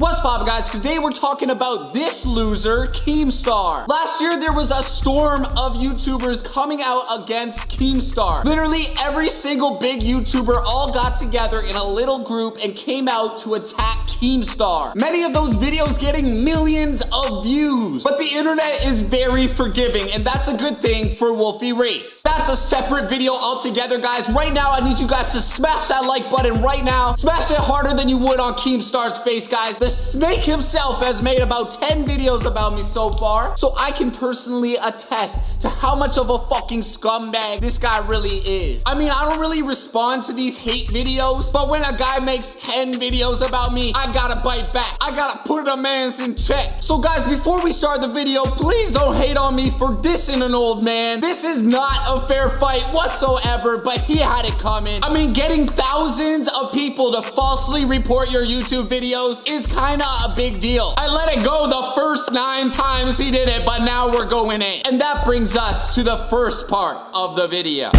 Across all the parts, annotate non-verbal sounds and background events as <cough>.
What's poppin' guys? Today we're talking about this loser, Keemstar. Last year there was a storm of YouTubers coming out against Keemstar. Literally every single big YouTuber all got together in a little group and came out to attack Keemstar. Many of those videos getting millions of views. But the internet is very forgiving and that's a good thing for Wolfie Raps. That's a separate video altogether guys. Right now I need you guys to smash that like button right now. Smash it harder than you would on Keemstar's face guys. The snake himself has made about 10 videos about me so far, so I can personally attest to how much of a fucking scumbag this guy really is. I mean, I don't really respond to these hate videos, but when a guy makes 10 videos about me, I gotta bite back. I gotta put a man's in check. So guys, before we start the video, please don't hate on me for dissing an old man. This is not a fair fight whatsoever, but he had it coming. I mean, getting thousands of people to falsely report your YouTube videos is kinda a big deal. I let it go the first nine times he did it, but now we're going in. And that brings us to the first part of the video.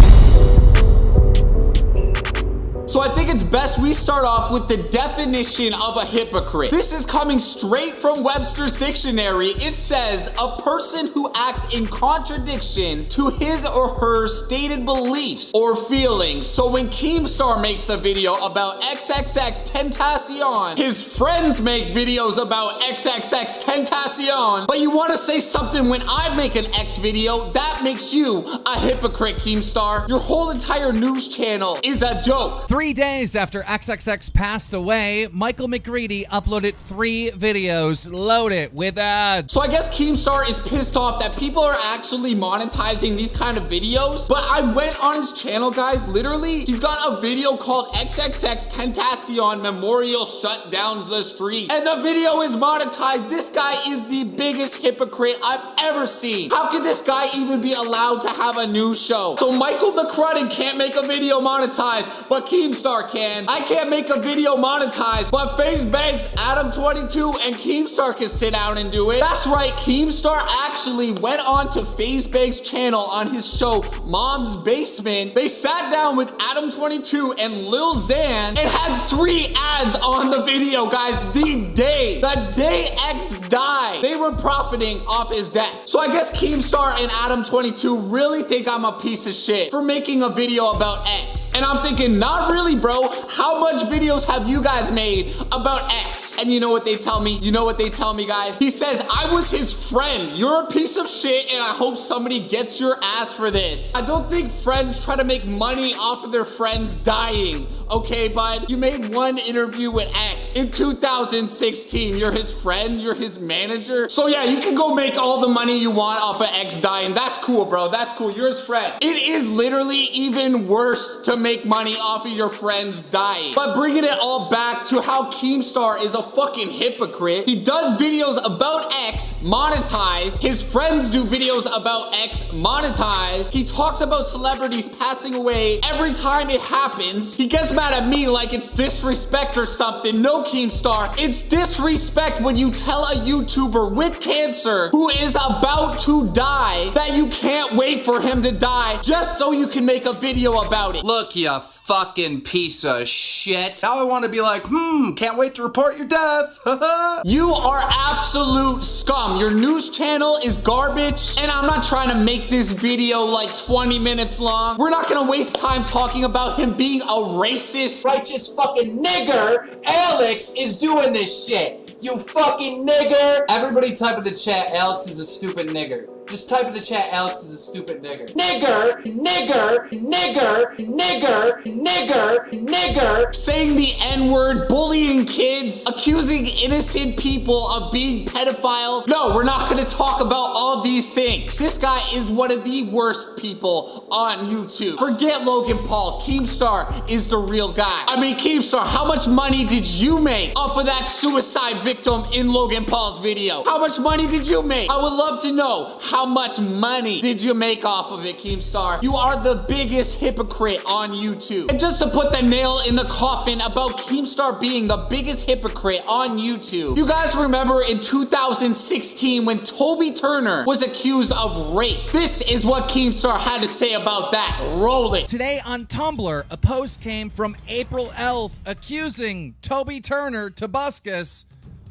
So I think it's best we start off with the definition of a hypocrite. This is coming straight from Webster's dictionary. It says a person who acts in contradiction to his or her stated beliefs or feelings. So when Keemstar makes a video about XXX Tentacion, his friends make videos about XXX Tentacion, but you want to say something when I make an X video, that makes you a hypocrite, Keemstar. Your whole entire news channel is a joke. Three days after XXX passed away, Michael McCrudden uploaded three videos loaded with ads. So I guess Keemstar is pissed off that people are actually monetizing these kind of videos. But I went on his channel, guys. Literally, he's got a video called XXX Tentacion Memorial Shut Down the Street. And the video is monetized. This guy is the biggest hypocrite I've ever seen. How could this guy even be allowed to have a new show? So Michael McCrudden can't make a video monetized, but Keemstar Keemstar can. I can't make a video monetized, but FaZe Banks, Adam22, and Keemstar can sit down and do it. That's right, Keemstar actually went on to FaZe Banks' channel on his show, Mom's Basement. They sat down with Adam22 and Lil Xan and had three ads on the video, guys, the day, the day X died. They were profiting off his death. So I guess Keemstar and Adam22 really think I'm a piece of shit for making a video about X. And I'm thinking, not really really, bro, how much videos have you guys made about X? And you know what they tell me? You know what they tell me, guys? He says, I was his friend. You're a piece of shit, and I hope somebody gets your ass for this. I don't think friends try to make money off of their friends dying, okay, bud? You made one interview with X in 2016. You're his friend, you're his manager. So yeah, you can go make all the money you want off of X dying. That's cool, bro. That's cool. You're his friend. It is literally even worse to make money off of your friends dying. But bringing it all back to how Keemstar is a fucking hypocrite. He does videos about X monetized. His friends do videos about X monetized. He talks about celebrities passing away every time it happens. He gets mad at me like it's disrespect or something. No, Keemstar, it's disrespect when you tell a YouTuber with cancer who is about to die that you can't wait for him to die just so you can make a video about it. Look, you fucking piece of shit. Now I want to be like, hmm, can't wait to report your death. <laughs> you are absolute scum. Your news channel is garbage. And I'm not trying to make this video like 20 minutes long. We're not gonna waste time talking about him being a racist, righteous fucking nigger. Alex is doing this shit. You fucking nigger. Everybody type in the chat, Alex is a stupid nigger. Just type in the chat, Alex is a stupid nigger. Nigger, nigger, nigger, nigger, nigger, nigger. Saying the N-word, bullying kids, accusing innocent people of being pedophiles. No, we're not gonna talk about all these things. This guy is one of the worst people on YouTube. Forget Logan Paul. Keemstar is the real guy. I mean, Keemstar, how much money did you make off of that suicide victim in Logan Paul's video? How much money did you make? I would love to know how how much money did you make off of it, Keemstar? You are the biggest hypocrite on YouTube. And just to put the nail in the coffin about Keemstar being the biggest hypocrite on YouTube, you guys remember in 2016 when Toby Turner was accused of rape. This is what Keemstar had to say about that. Roll it. Today on Tumblr, a post came from April Elf accusing Toby Turner Tobuscus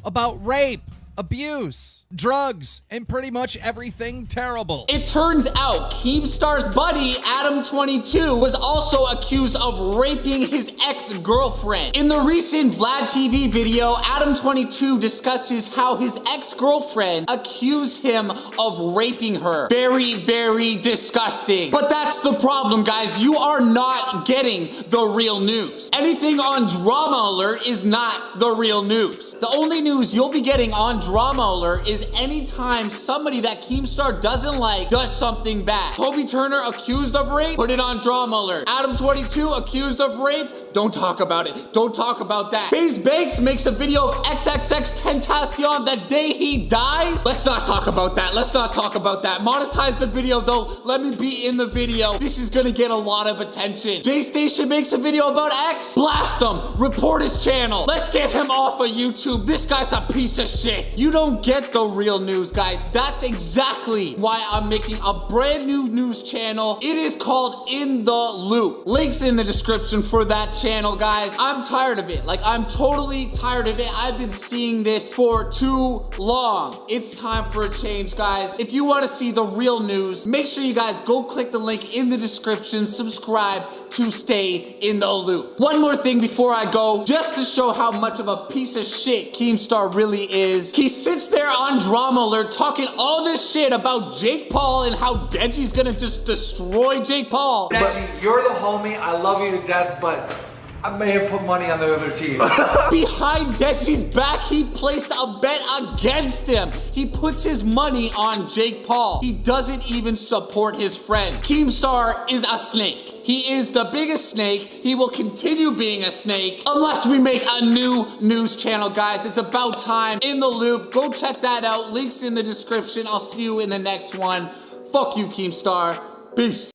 about rape, abuse, drugs, and pretty much everything terrible. It turns out Keemstar's buddy, Adam22, was also accused of raping his ex-girlfriend. In the recent Vlad TV video, Adam22 discusses how his ex-girlfriend accused him of raping her. Very, very disgusting. But that's the problem, guys. You are not getting the real news. Anything on Drama Alert is not the real news. The only news you'll be getting on Drama Alert is anytime somebody that Keemstar doesn't like does something bad. Toby Turner accused of rape, put it on Drama Alert. Adam22 accused of rape, don't talk about it. Don't talk about that. FaZe Banks makes a video of XXX Tentacion the day he dies. Let's not talk about that. Let's not talk about that. Monetize the video though. Let me be in the video. This is gonna get a lot of attention. J Station makes a video about X. Blast him. Report his channel. Let's get him off of YouTube. This guy's a piece of shit. You don't get the real news, guys. That's exactly why I'm making a brand new news channel. It is called In the Loop. Links in the description for that channel, guys. I'm tired of it. Like, I'm totally tired of it. I've been seeing this for too long. It's time for a change, guys. If you want to see the real news, make sure you guys go click the link in the description, subscribe to stay in the loop. One more thing before I go, just to show how much of a piece of shit Keemstar really is. He sits there on Drama Alert talking all this shit about Jake Paul and how Deji's gonna just destroy Jake Paul. Deji, you're the homie. I love you to death, but I may have put money on the other team. <laughs> Behind Deji's back, he placed a bet against him. He puts his money on Jake Paul. He doesn't even support his friend. Keemstar is a snake. He is the biggest snake. He will continue being a snake unless we make a new news channel, guys. It's about time. In the loop. Go check that out. Links in the description. I'll see you in the next one. Fuck you, Keemstar. Peace.